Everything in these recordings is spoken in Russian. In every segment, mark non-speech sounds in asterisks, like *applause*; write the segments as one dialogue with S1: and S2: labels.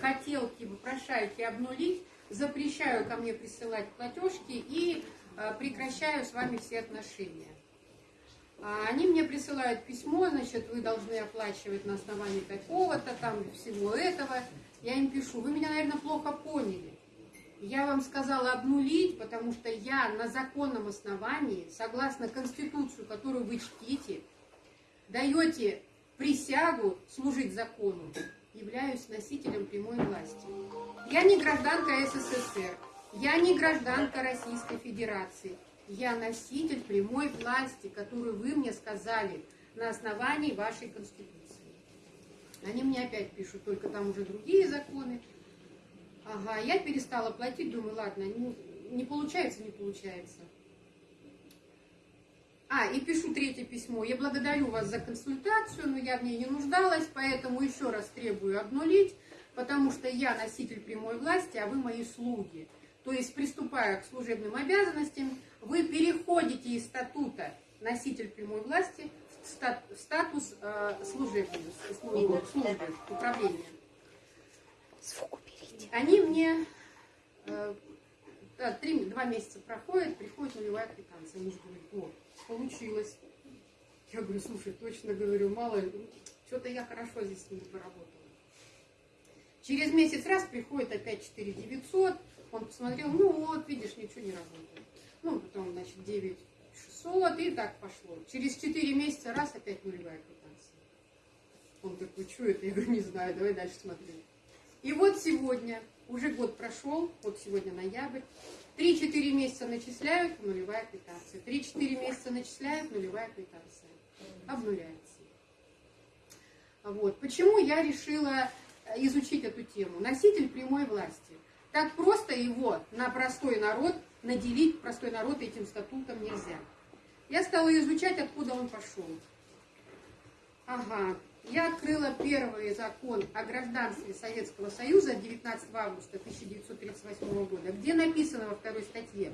S1: хотелки, вопрошайки обнулить, запрещаю ко мне присылать платежки и э, прекращаю с вами все отношения. А Они мне присылают письмо, значит, вы должны оплачивать на основании такого-то, там, всего этого. Я им пишу, вы меня, наверное, плохо поняли. Я вам сказала обнулить, потому что я на законном основании, согласно Конституцию, которую вы чтите, даете присягу служить закону, являюсь носителем прямой власти. Я не гражданка СССР, я не гражданка Российской Федерации. Я носитель прямой власти, которую вы мне сказали на основании вашей Конституции. Они мне опять пишут, только там уже другие законы. Ага, я перестала платить, думаю, ладно, не, не получается, не получается. А, и пишу третье письмо. Я благодарю вас за консультацию, но я в ней не нуждалась, поэтому еще раз требую обнулить, потому что я носитель прямой власти, а вы мои слуги. То есть, приступая к служебным обязанностям, вы переходите из статута носитель прямой власти в, стат, в статус э, служебного, службы, службы, управления.
S2: Звук уберите.
S1: Они мне э, да, три, два месяца проходят, приходит нулевая квитанция. Получилось. Я говорю, слушай, точно говорю, мало, что-то я хорошо здесь с ними поработала. Через месяц раз приходит опять 4 900, он посмотрел, ну вот, видишь, ничего не работает. Ну, потом, значит, 9 600, и так пошло. Через 4 месяца раз опять нулевая квитанция. Он такой, что это? Я говорю, не знаю, давай дальше смотреть. И вот сегодня, уже год прошел, вот сегодня ноябрь, 3-4 месяца начисляют, нулевая квитанция. 3-4 месяца начисляют, нулевая квитанция. Обнуляется. Вот. Почему я решила изучить эту тему? Носитель прямой власти. Так просто его на простой народ наделить, простой народ этим статутом нельзя. Я стала изучать, откуда он пошел. Ага, я открыла первый закон о гражданстве Советского Союза 19 августа 1938 года, где написано во второй статье,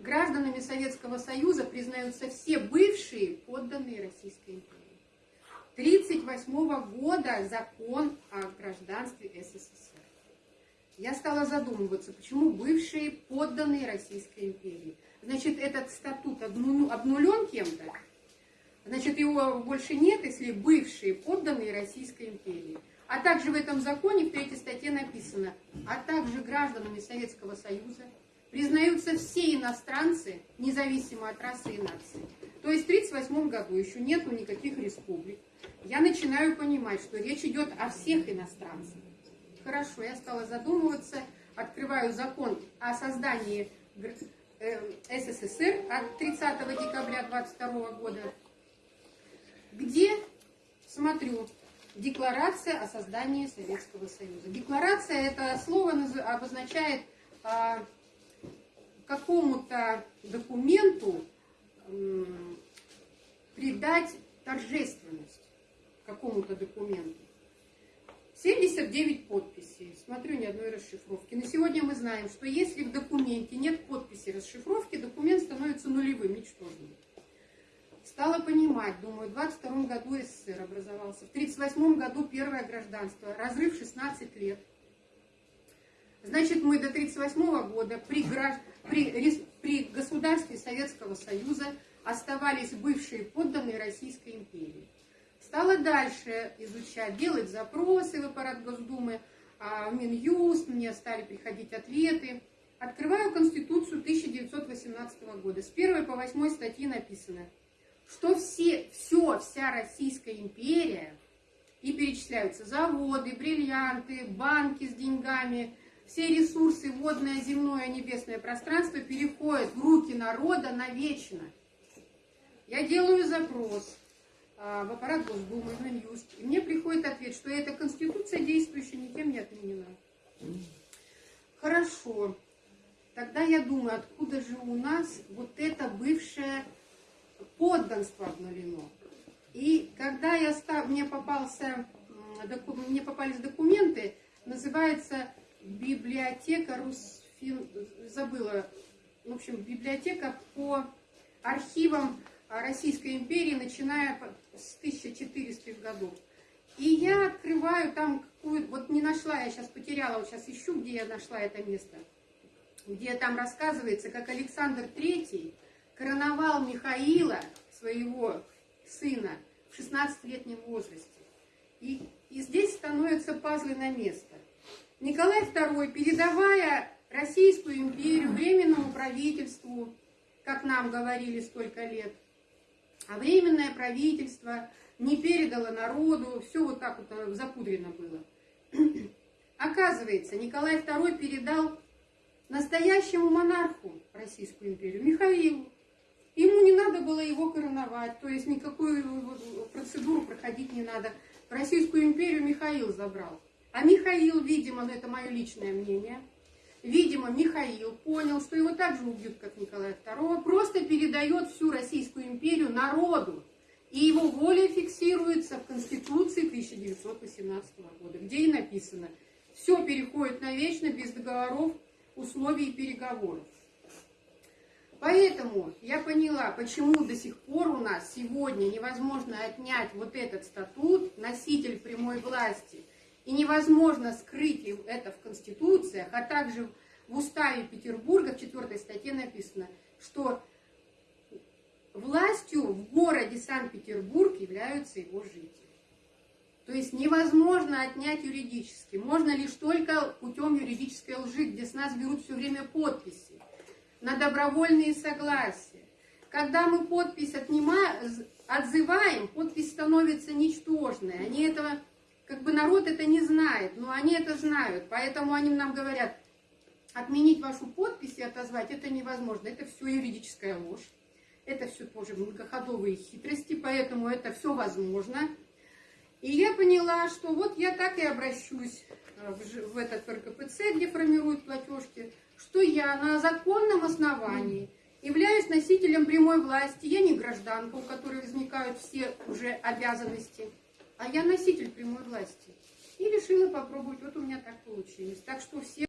S1: гражданами Советского Союза признаются все бывшие подданные Российской империи. 1938 года закон о гражданстве СССР. Я стала задумываться, почему бывшие подданные Российской империи. Значит, этот статут обнулен кем-то, Значит, его больше нет, если бывшие подданные Российской империи. А также в этом законе в третьей статье написано, а также гражданами Советского Союза признаются все иностранцы, независимо от расы и нации. То есть в 1938 году еще нету никаких республик. Я начинаю понимать, что речь идет о всех иностранцах. Хорошо, я стала задумываться, открываю закон о создании э, СССР от 30 декабря 22 года где, смотрю, декларация о создании Советского Союза. Декларация, это слово обозначает а, какому-то документу м, придать торжественность какому-то документу. 79 подписей. Смотрю, ни одной расшифровки. На сегодня мы знаем, что если в документе нет подписи расшифровки, документ становится нулевым, ничтожным. Стала понимать, думаю, в 22 году СССР образовался, в 38 году первое гражданство, разрыв 16 лет. Значит, мы до 38 года при, при, при государстве Советского Союза оставались бывшие подданные Российской империи. Стала дальше изучать, делать запросы в аппарат Госдумы, а, в Минюст, мне стали приходить ответы. Открываю Конституцию 1918 года. С 1 по 8 статьи написано – что все, все, вся Российская империя, и перечисляются заводы, бриллианты, банки с деньгами, все ресурсы, водное, земное, небесное пространство переходят в руки народа навечно. Я делаю запрос а, в аппарат Госдумы, в Минюст, и мне приходит ответ, что эта конституция действующая никем не отменена. Хорошо. Тогда я думаю, откуда же у нас вот это бывшее подданство обнулено. И когда я стал, мне, попался, мне попались документы, называется библиотека Русфин, забыла, в общем, библиотека по архивам Российской империи, начиная с 1400-х годов. И я открываю там какую вот не нашла, я сейчас потеряла, вот сейчас ищу, где я нашла это место, где там рассказывается, как Александр Третий короновал Михаила, своего сына, в 16-летнем возрасте. И, и здесь становятся пазлы на место. Николай II, передавая Российскую империю временному правительству, как нам говорили столько лет, а временное правительство не передало народу, все вот так вот э, запудрено было. *clears throat* Оказывается, Николай II передал настоящему монарху Российскую империю, Михаилу. Ему не надо было его короновать, то есть никакую процедуру проходить не надо. Российскую империю Михаил забрал. А Михаил, видимо, ну это мое личное мнение, видимо, Михаил понял, что его так же убьют, как Николая II, просто передает всю Российскую империю народу. И его воля фиксируется в Конституции 1918 года, где и написано, все переходит навечно без договоров, условий и переговоров. Поэтому я поняла, почему до сих пор у нас сегодня невозможно отнять вот этот статут, носитель прямой власти, и невозможно скрыть это в Конституциях, а также в Уставе Петербурга в четвертой статье написано, что властью в городе Санкт-Петербург являются его жители. То есть невозможно отнять юридически. Можно лишь только путем юридической лжи, где с нас берут все время подписи на добровольные согласия. Когда мы подпись отнимаем, отзываем, подпись становится ничтожной. Они этого, как бы народ это не знает, но они это знают. Поэтому они нам говорят, отменить вашу подпись и отозвать это невозможно. Это все юридическая ложь. Это все тоже многоходовые хитрости, поэтому это все возможно. И я поняла, что вот я так и обращусь э, в этот РКПЦ, где формируют платежки, что я на законном основании являюсь носителем прямой власти. Я не гражданка, у которой возникают все уже обязанности, а я носитель прямой власти. И решила попробовать, вот у меня так получилось. Так что все